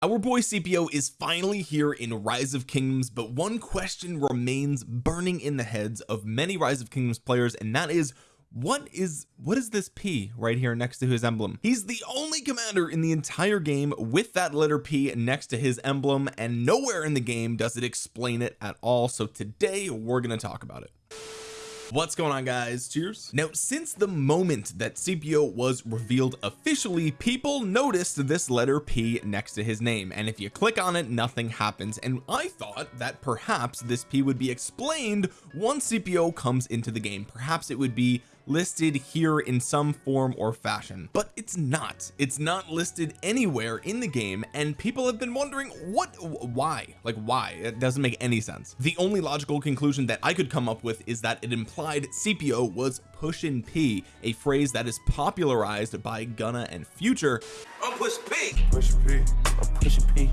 our boy Scipio is finally here in Rise of Kingdoms but one question remains burning in the heads of many Rise of Kingdoms players and that is what is what is this P right here next to his emblem? He's the only commander in the entire game with that letter P next to his emblem and nowhere in the game does it explain it at all so today we're going to talk about it what's going on guys? Cheers. Now since the moment that Scipio was revealed officially people noticed this letter P next to his name. And if you click on it nothing happens. And I thought that perhaps this P would be explained once Scipio comes into the game. Perhaps it would be listed here in some form or fashion. But it's not. It's not listed anywhere in the game and people have been wondering what why? Like why? It doesn't make any sense. The only logical conclusion that I could come up with is that it implied Scipio was push pushin P a phrase that is popularized by Gunna and Future. I'm push P. Push P. I'm pushing P.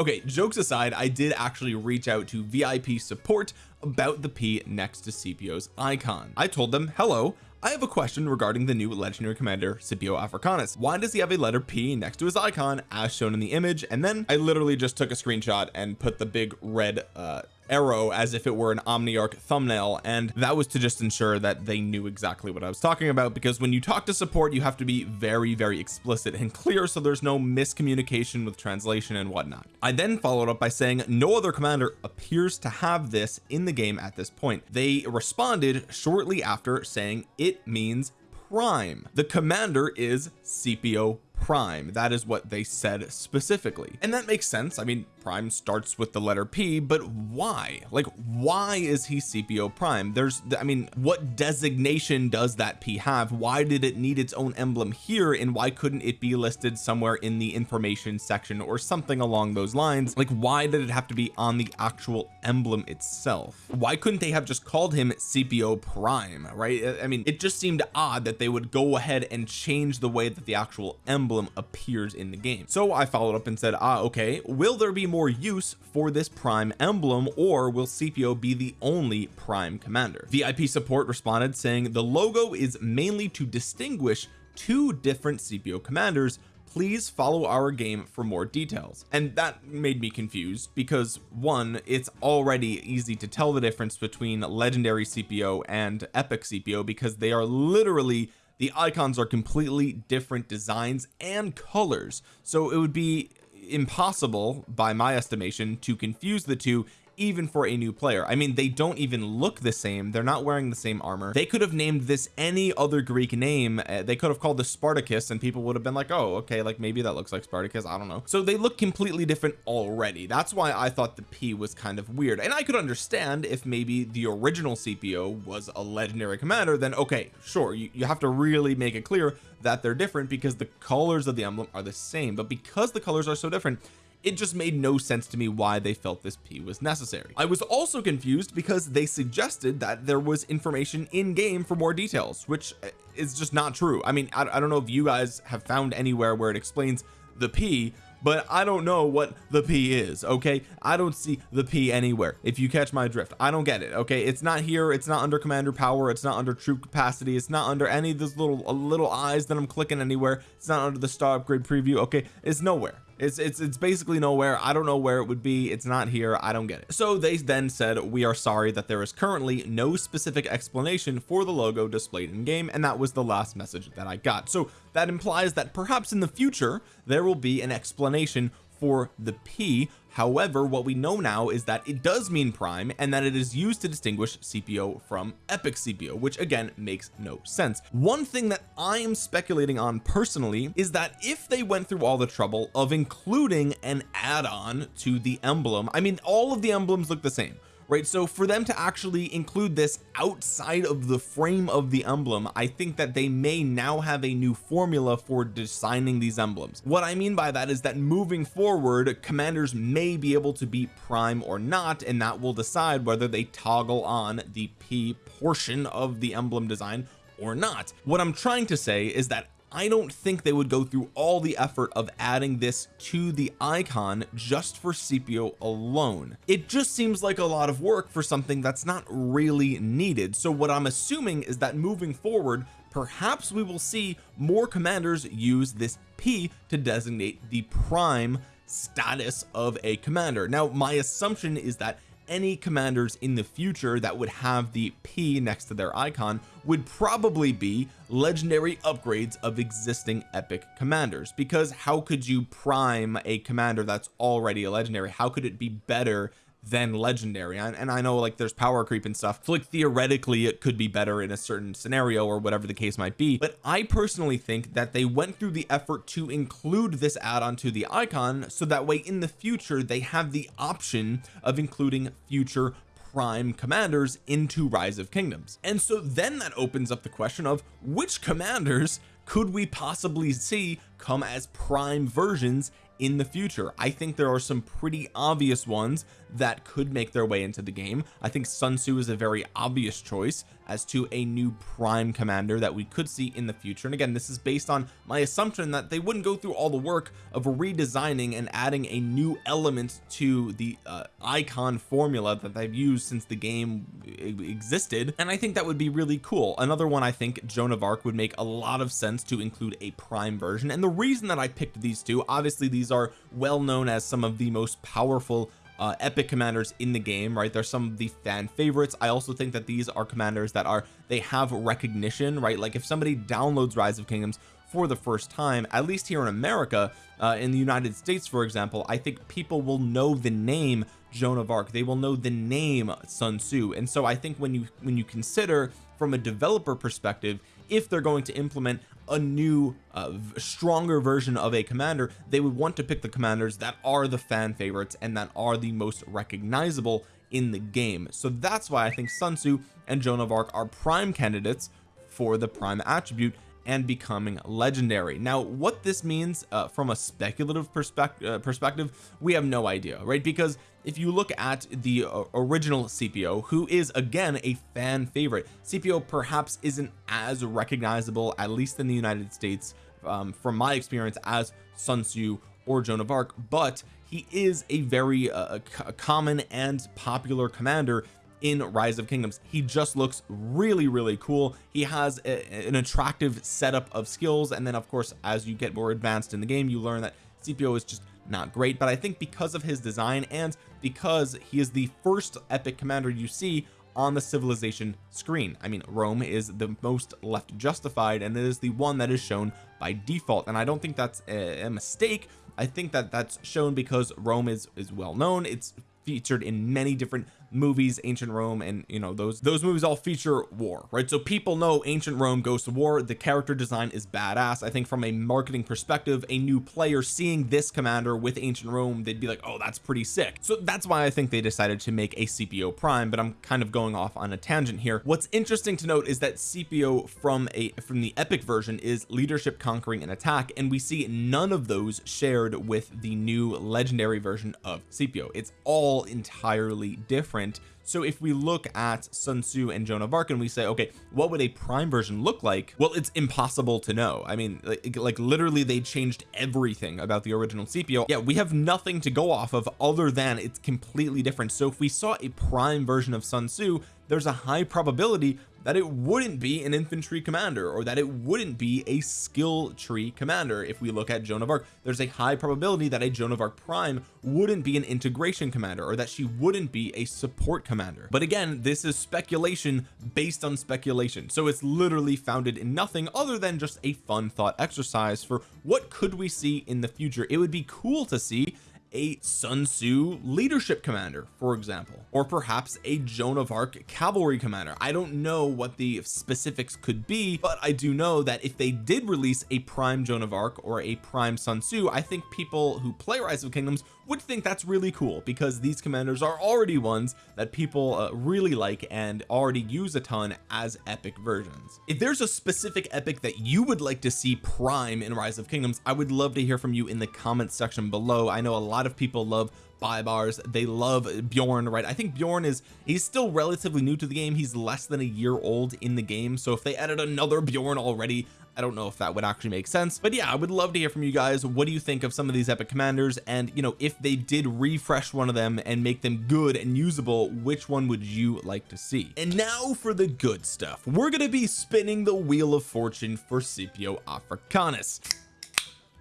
Okay jokes aside I did actually reach out to VIP support about the P next to Scipio's icon. I told them hello I have a question regarding the new legendary commander Scipio Africanus. Why does he have a letter P next to his icon as shown in the image? And then I literally just took a screenshot and put the big red uh arrow as if it were an omniarch thumbnail and that was to just ensure that they knew exactly what I was talking about because when you talk to support you have to be very very explicit and clear so there's no miscommunication with translation and whatnot. I then followed up by saying no other commander appears to have this in the game at this point. They responded shortly after saying it means prime. The commander is Scipio prime. That is what they said specifically. And that makes sense. I mean prime starts with the letter P but why? Like why is he Scipio prime? There's I mean what designation does that P have? Why did it need its own emblem here and why couldn't it be listed somewhere in the information section or something along those lines? Like why did it have to be on the actual emblem itself? Why couldn't they have just called him Scipio prime right? I mean it just seemed odd that they would go ahead and change the way that the actual emblem appears in the game. So I followed up and said ah okay. Will there be more use for this prime emblem or will Scipio be the only prime commander? VIP support responded saying the logo is mainly to distinguish two different Scipio commanders. Please follow our game for more details. And that made me confused because one it's already easy to tell the difference between legendary Scipio and epic Scipio because they are literally the icons are completely different designs and colors. So it would be impossible by my estimation to confuse the two even for a new player. I mean they don't even look the same. They're not wearing the same armor. They could have named this any other Greek name. Uh, they could have called this Spartacus and people would have been like oh okay like maybe that looks like Spartacus. I don't know. So they look completely different already. That's why I thought the P was kind of weird. And I could understand if maybe the original Scipio was a legendary commander then okay sure you, you have to really make it clear that they're different because the colors of the emblem are the same. But because the colors are so different it just made no sense to me why they felt this P was necessary. I was also confused because they suggested that there was information in game for more details which is just not true. I mean I, I don't know if you guys have found anywhere where it explains the P but I don't know what the P is okay? I don't see the P anywhere. If you catch my drift I don't get it okay? It's not here it's not under commander power it's not under troop capacity it's not under any of those little little eyes that I'm clicking anywhere it's not under the star upgrade preview okay? It's nowhere it's it's it's basically nowhere. I don't know where it would be. It's not here. I don't get it. So they then said we are sorry that there is currently no specific explanation for the logo displayed in game and that was the last message that I got. So that implies that perhaps in the future there will be an explanation for the P. However what we know now is that it does mean prime and that it is used to distinguish Scipio from epic Scipio which again makes no sense. One thing that I am speculating on personally is that if they went through all the trouble of including an add-on to the emblem I mean all of the emblems look the same right? So for them to actually include this outside of the frame of the emblem I think that they may now have a new formula for designing these emblems. What I mean by that is that moving forward commanders may be able to be prime or not and that will decide whether they toggle on the P portion of the emblem design or not. What I'm trying to say is that I don't think they would go through all the effort of adding this to the icon just for Scipio alone. It just seems like a lot of work for something that's not really needed. So what I'm assuming is that moving forward perhaps we will see more commanders use this P to designate the prime status of a commander. Now my assumption is that any commanders in the future that would have the P next to their icon would probably be legendary upgrades of existing epic commanders. Because how could you prime a commander that's already a legendary? How could it be better than legendary. And, I know like there's power creep and stuff. So like theoretically it could be better in a certain scenario or whatever the case might be. But I personally think that they went through the effort to include this add-on to the icon so that way in the future they have the option of including future prime commanders into rise of kingdoms. And so then that opens up the question of which commanders could we possibly see come as prime versions in the future. I think there are some pretty obvious ones that could make their way into the game. I think Sun Tzu is a very obvious choice as to a new prime commander that we could see in the future. And again this is based on my assumption that they wouldn't go through all the work of redesigning and adding a new element to the uh, icon formula that they've used since the game existed. And I think that would be really cool. Another one I think Joan of Arc would make a lot of sense to include a prime version. And the reason that I picked these two obviously these are well known as some of the most powerful uh, epic commanders in the game right? They're some of the fan favorites. I also think that these are commanders that are they have recognition right? Like if somebody downloads rise of kingdoms for the first time at least here in America uh, in the United States for example I think people will know the name Joan of Arc. They will know the name Sun Tzu. And so I think when you when you consider from a developer perspective if they're going to implement a new uh, stronger version of a commander they would want to pick the commanders that are the fan favorites and that are the most recognizable in the game. So that's why I think Sun Tzu and Joan of Arc are prime candidates for the prime attribute and becoming legendary. Now what this means uh, from a speculative perspective uh, perspective we have no idea right? Because if you look at the uh, original Scipio who is again a fan favorite Scipio perhaps isn't as recognizable at least in the United States um, from my experience as Sun Tzu or Joan of Arc but he is a very uh, common and popular commander in rise of kingdoms. He just looks really really cool. He has a, an attractive setup of skills and then of course as you get more advanced in the game you learn that Scipio is just not great. But I think because of his design and because he is the first epic commander you see on the civilization screen. I mean Rome is the most left justified and it is the one that is shown by default. And I don't think that's a, a mistake. I think that that's shown because Rome is is well known. It's featured in many different movies ancient Rome and you know those those movies all feature war right? So people know ancient Rome goes to war. The character design is badass. I think from a marketing perspective a new player seeing this commander with ancient Rome they'd be like oh that's pretty sick. So that's why I think they decided to make a Scipio prime but I'm kind of going off on a tangent here. What's interesting to note is that Scipio from a from the epic version is leadership conquering and attack and we see none of those shared with the new legendary version of Scipio it's all entirely different different. So if we look at Sun Tzu and Joan of Arc and we say okay what would a prime version look like? Well it's impossible to know. I mean like, like literally they changed everything about the original Scipio yeah we have nothing to go off of other than it's completely different. So if we saw a prime version of Sun Tzu there's a high probability that it wouldn't be an infantry commander or that it wouldn't be a skill tree commander if we look at Joan of Arc. There's a high probability that a Joan of Arc prime wouldn't be an integration commander or that she wouldn't be a support commander. But again this is speculation based on speculation. So it's literally founded in nothing other than just a fun thought exercise for what could we see in the future. It would be cool to see a Sun Tzu leadership commander for example or perhaps a Joan of Arc cavalry commander. I don't know what the specifics could be but I do know that if they did release a prime Joan of Arc or a prime Sun Tzu I think people who play Rise of Kingdoms would think that's really cool because these commanders are already ones that people uh, really like and already use a ton as epic versions. If there's a specific epic that you would like to see prime in rise of kingdoms I would love to hear from you in the comments section below. I know a lot of people love Baibars they love Bjorn right? I think Bjorn is he's still relatively new to the game. He's less than a year old in the game. So if they added another Bjorn already I don't know if that would actually make sense but yeah I would love to hear from you guys. What do you think of some of these epic commanders? And you know if they did refresh one of them and make them good and usable which one would you like to see? And now for the good stuff. We're going to be spinning the wheel of fortune for Scipio Africanus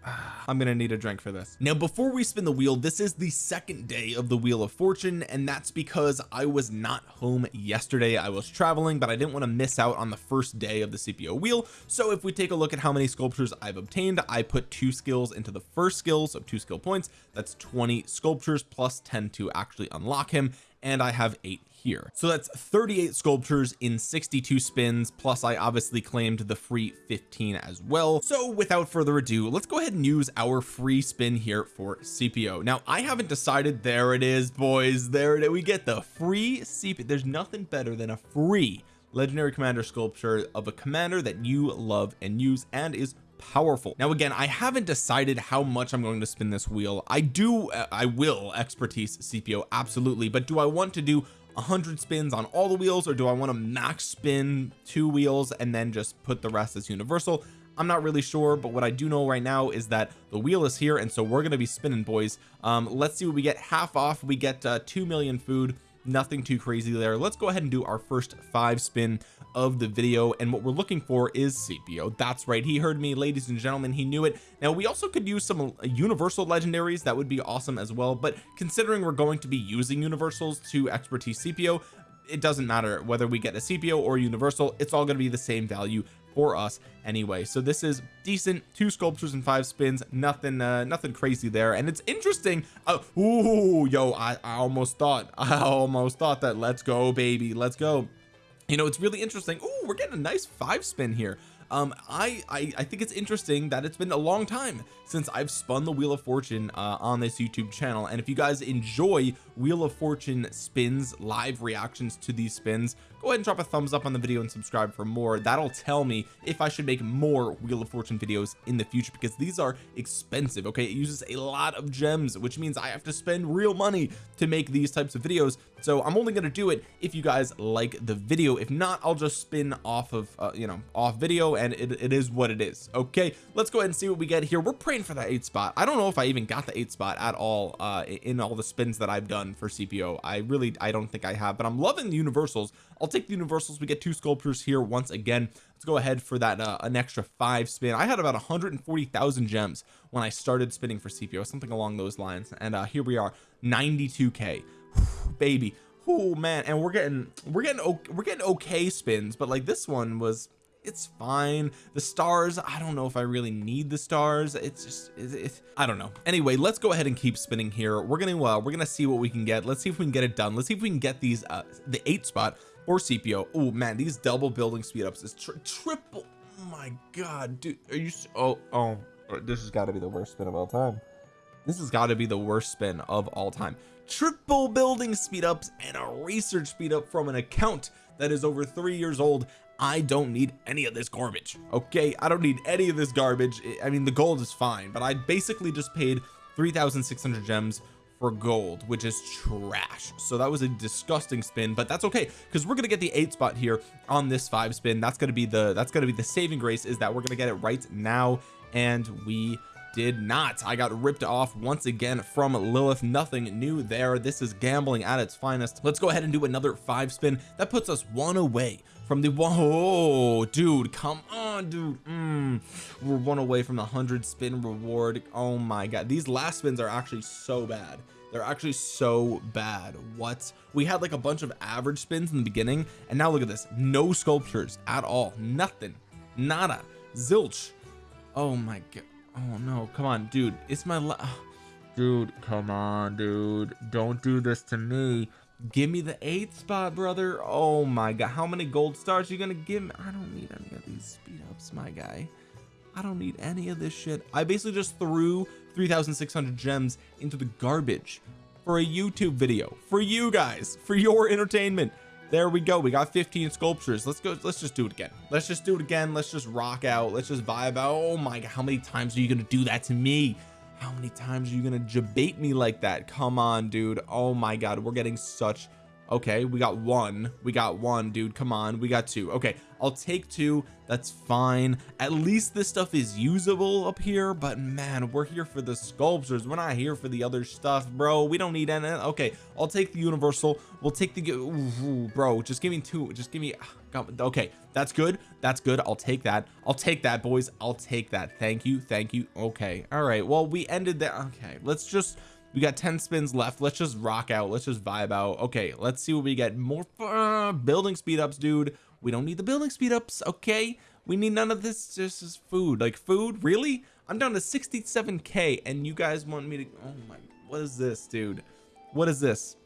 I'm gonna need a drink for this. Now before we spin the wheel this is the second day of the wheel of fortune and that's because I was not home yesterday. I was traveling but I didn't want to miss out on the first day of the Scipio wheel. So if we take a look at how many sculptures I've obtained I put two skills into the first skill so two skill points. That's 20 sculptures plus 10 to actually unlock him and I have eight here. So that's 38 sculptures in 62 spins plus I obviously claimed the free 15 as well. So without further ado let's go ahead and use our free spin here for Scipio now I haven't decided there it is boys there it is we get the free Scipio there's nothing better than a free legendary commander sculpture of a commander that you love and use and is powerful. Now again I haven't decided how much I'm going to spin this wheel. I do uh, I will expertise Scipio absolutely but do I want to do 100 spins on all the wheels or do I want to max spin two wheels and then just put the rest as universal? I'm not really sure but what I do know right now is that the wheel is here and so we're going to be spinning boys. Um let's see what we get. Half off we get uh 2 million food nothing too crazy there. Let's go ahead and do our first five spin of the video and what we're looking for is Scipio that's right he heard me ladies and gentlemen he knew it. Now we also could use some universal legendaries that would be awesome as well but considering we're going to be using universals to expertise Scipio it doesn't matter whether we get a Scipio or universal it's all going to be the same value for us anyway. So this is decent. Two sculptures and five spins. Nothing uh nothing crazy there. And it's interesting. Uh ooh yo I, I almost thought I almost thought that let's go baby let's go. You know it's really interesting. Oh we're getting a nice five spin here. Um I, I I think it's interesting that it's been a long time since I've spun the wheel of fortune uh, on this YouTube channel. And if you guys enjoy wheel of fortune spins live reactions to these spins go ahead and drop a thumbs up on the video and subscribe for more. That'll tell me if I should make more wheel of fortune videos in the future because these are expensive okay? It uses a lot of gems which means I have to spend real money to make these types of videos. So I'm only going to do it if you guys like the video. If not I'll just spin off of uh, you know off video and it, it is what it is okay? Let's go ahead and see what we get here. We're praying for that eight spot. I don't know if I even got the eight spot at all uh in all the spins that I've done for Scipio I really I don't think I have but I'm loving the universals. I'll take the universals. We get two sculptures here once again. Let's go ahead for that uh, an extra five spin. I had about 140,000 gems when I started spinning for Scipio something along those lines. And uh here we are 92k baby. Oh man. And we're getting we're getting we're getting okay spins but like this one was it's fine. The stars I don't know if I really need the stars. It's just it's, it's, I don't know. Anyway let's go ahead and keep spinning here. We're gonna uh we're gonna see what we can get. Let's see if we can get it done. Let's see if we can get these uh the eight spot or Scipio oh man these double building speed ups is tri triple oh my god dude are you oh oh this has got to be the worst spin of all time. This has got to be the worst spin of all time. Triple building speed ups and a research speed up from an account that is over three years old I don't need any of this garbage okay? I don't need any of this garbage. I mean the gold is fine but I basically just paid 3,600 gems for gold which is trash. So that was a disgusting spin but that's okay because we're gonna get the eight spot here on this five spin. That's gonna be the that's gonna be the saving grace is that we're gonna get it right now and we did not. I got ripped off once again from Lilith. Nothing new there. This is gambling at its finest. Let's go ahead and do another five spin. That puts us one away from the whoa dude come on dude. Mm, we're one away from the 100 spin reward. Oh my god. These last spins are actually so bad. They're actually so bad. What? We had like a bunch of average spins in the beginning and now look at this. No sculptures at all. Nothing. Nada. Zilch. Oh my god oh no. Come on dude. It's my dude come on dude. Don't do this to me give me the eighth spot brother. Oh my god. How many gold stars are you gonna give me? I don't need any of these speed ups my guy. I don't need any of this shit. I basically just threw 3,600 gems into the garbage for a YouTube video for you guys for your entertainment. There we go. We got 15 sculptures. Let's go. Let's just do it again. Let's just do it again. Let's just rock out. Let's just vibe out. Oh my god. How many times are you gonna do that to me how many times are you gonna debate me like that? Come on dude. Oh my god we're getting such okay we got one we got one dude. Come on we got two. Okay I'll take two. That's fine. At least this stuff is usable up here but man we're here for the sculptures. We're not here for the other stuff bro. We don't need any okay I'll take the universal. We'll take the ooh, bro just give me two just give me okay that's good. That's good. I'll take that. I'll take that boys. I'll take that. Thank you. Thank you. Okay. All right. Well we ended there okay. Let's just we got 10 spins left. Let's just rock out. Let's just vibe out. Okay. Let's see what we get. More uh, building speed ups dude. We don't need the building speed ups okay? We need none of this. This is food. Like food? Really? I'm down to 67k and you guys want me to oh my what is this dude? What is this?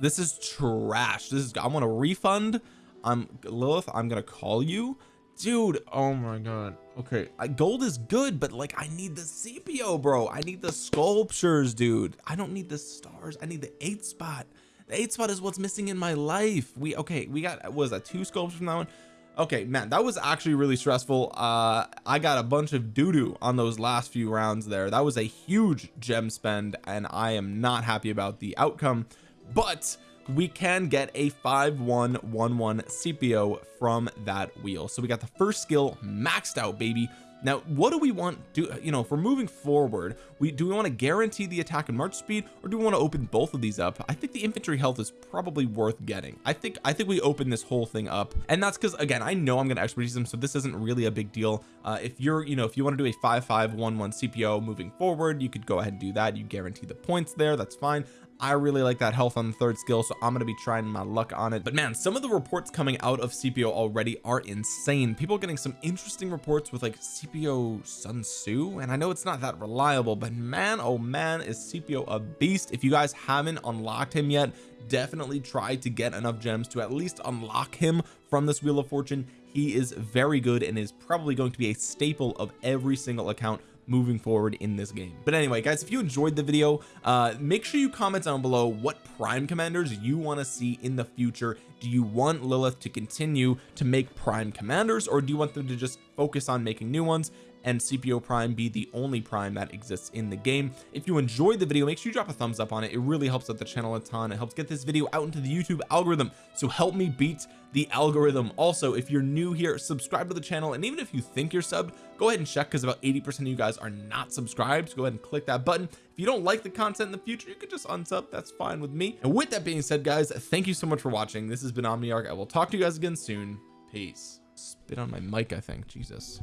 This is trash. This is I want a refund I'm Lilith I'm gonna call you? Dude oh my god. Okay I, gold is good but like I need the Scipio bro. I need the sculptures dude. I don't need the stars. I need the eight spot. The eight spot is what's missing in my life. We okay we got was that two sculptures from that one? Okay man that was actually really stressful. Uh I got a bunch of doo-doo on those last few rounds there. That was a huge gem spend and I am not happy about the outcome. But we can get a 5111 Scipio from that wheel. So we got the first skill maxed out baby. Now what do we want to do you know if we're moving forward we do we want to guarantee the attack and march speed or do we want to open both of these up? I think the infantry health is probably worth getting. I think I think we open this whole thing up and that's because again I know I'm going to expertise them so this isn't really a big deal. Uh, if you're you know if you want to do a 5511 Scipio moving forward you could go ahead and do that. You guarantee the points there that's fine I really like that health on the third skill so I'm to be trying my luck on it. But man some of the reports coming out of Scipio already are insane. People getting some interesting reports with like Scipio Sun Tzu and I know it's not that reliable but man oh man is Scipio a beast. If you guys haven't unlocked him yet definitely try to get enough gems to at least unlock him from this wheel of fortune. He is very good and is probably going to be a staple of every single account moving forward in this game. But anyway guys if you enjoyed the video uh make sure you comment down below what prime commanders you want to see in the future. Do you want Lilith to continue to make prime commanders or do you want them to just focus on making new ones and Scipio prime be the only prime that exists in the game. If you enjoyed the video make sure you drop a thumbs up on it. It really helps out the channel a ton. It helps get this video out into the YouTube algorithm. So help me beat the algorithm. Also if you're new here subscribe to the channel. And even if you think you're subbed go ahead and check because about 80 percent of you guys are not subscribed. So go ahead and click that button. If you don't like the content in the future you could just unsub. That's fine with me. And with that being said guys thank you so much for watching. This has been Omniarch. I will talk to you guys again soon. Peace. Spit on my mic I think. Jesus